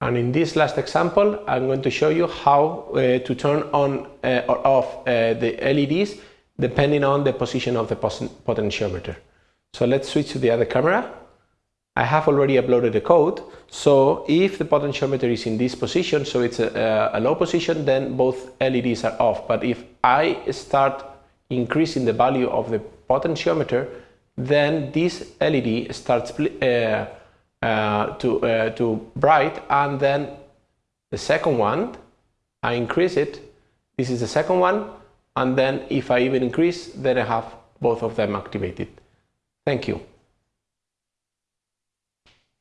And in this last example, I'm going to show you how uh, to turn on uh, or off uh, the LEDs depending on the position of the potentiometer. So let's switch to the other camera. I have already uploaded the code. So if the potentiometer is in this position, so it's a, a low position, then both LEDs are off. But if I start increasing the value of the potentiometer, then this LED starts uh, uh, to, uh, to bright and then the second one, I increase it, this is the second one, and then if I even increase, then I have both of them activated. Thank you.